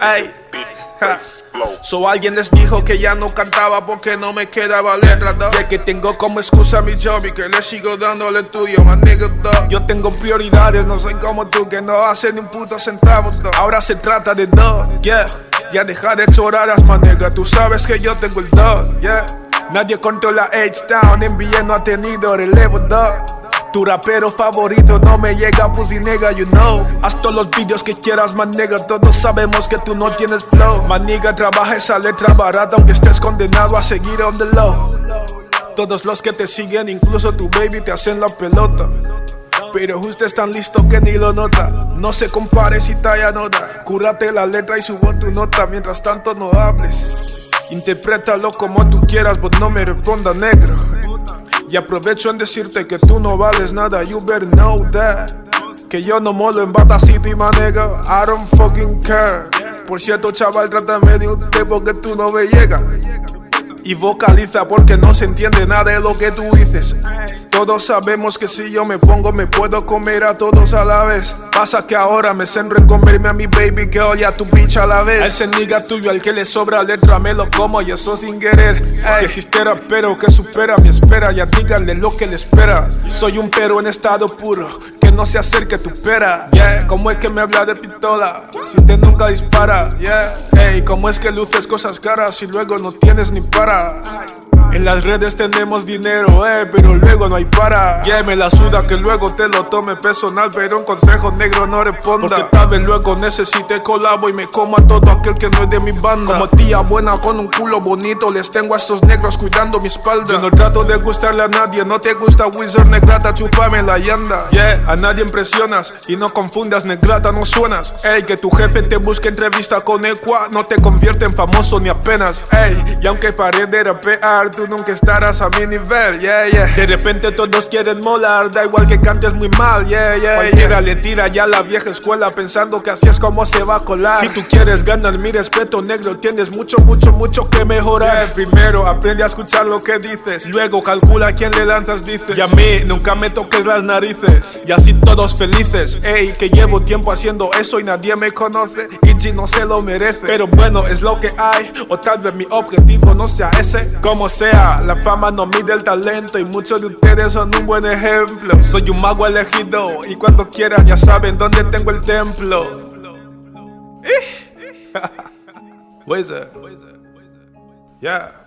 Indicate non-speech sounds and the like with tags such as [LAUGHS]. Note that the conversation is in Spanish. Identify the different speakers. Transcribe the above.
Speaker 1: Ey, ja. So alguien les dijo que ya no cantaba porque no me quedaba letra, dog. Ya que tengo como excusa mi job y que le sigo dando el estudio, man, nigga, dog. Yo tengo prioridades, no soy como tú que no hace ni un puto centavo, dog. Ahora se trata de dog, yeah. Ya deja de choradas, man, nigga. Tú sabes que yo tengo el dog, yeah. Nadie controla H-Town, NBA no ha tenido relevo, dog. Tu rapero favorito no me llega, pussy nigga, you know. Haz todos los videos que quieras, man nigga Todos sabemos que tú no tienes flow. Man nigga, trabaja esa letra barata Aunque estés condenado a seguir on the low. Todos los que te siguen, incluso tu baby Te hacen la pelota. Pero justo es tan listo que ni lo nota. No se compare si talla nota. Cúrate la letra y subo tu nota Mientras tanto no hables. Interprétalo como tú quieras, but no me responda negro y aprovecho en decirte que tú no vales nada, you better know that. Que yo no molo en Bata City, my nigga, I don't fucking care. Por cierto, chaval, trátame de usted porque tú no me llegas y vocaliza porque no se entiende nada de lo que tú dices. Todos sabemos que si yo me pongo me puedo comer a todos a la vez. Pasa que ahora me centro en comerme a mi baby que oye a tu bitch a la vez. A ese nigga tuyo al que le sobra letra me lo como y eso sin querer. Si existe pero que supera mi espera, ya díganle lo que le espera. Soy un pero en estado puro, no se acerque tu pera. Yeah, como es que me habla de pistola, si usted nunca dispara. Yeah, hey, como es que luces cosas caras y luego no tienes ni para. En las redes tenemos dinero, eh, pero luego no hay para. Yeah, me la suda que luego te lo tome personal, pero un consejo negro no responda. Porque tal vez luego necesite colabo y me como a todo aquel que no es de mi banda. Como tía buena con un culo bonito, les tengo a estos negros cuidando mi espalda. Yo no trato de gustarle a nadie, no te gusta Wizard Negrata, chupame la yanda. Yeah, a nadie impresionas y no confundas, Negrata, no suenas. Ey, que tu jefe te busque entrevista con Equa, no te convierte en famoso ni apenas. Ey, y aunque pare de rapear, tú nunca estarás a mi nivel, yeah, yeah. De repente todos quieren molar, da igual que cantes muy mal, yeah, yeah. Cualquiera le tira ya la vieja escuela pensando que así es como se va a colar. Si tú quieres ganar mi respeto, negro, tienes mucho, mucho, mucho que mejorar. primero aprende a escuchar lo que dices, luego calcula a quién le lanzas, dices. Y a mí nunca me toques las narices, y así todos felices. Ey, que llevo tiempo haciendo eso y nadie me conoce, y G no se lo merece. Pero bueno, es lo que hay, o tal vez mi objetivo no sea ese. Como la fama no mide el talento y muchos de ustedes son un buen ejemplo. Soy un mago elegido y cuando quieran ya saben dónde tengo el templo. [LAUGHS] Wizard. Yeah.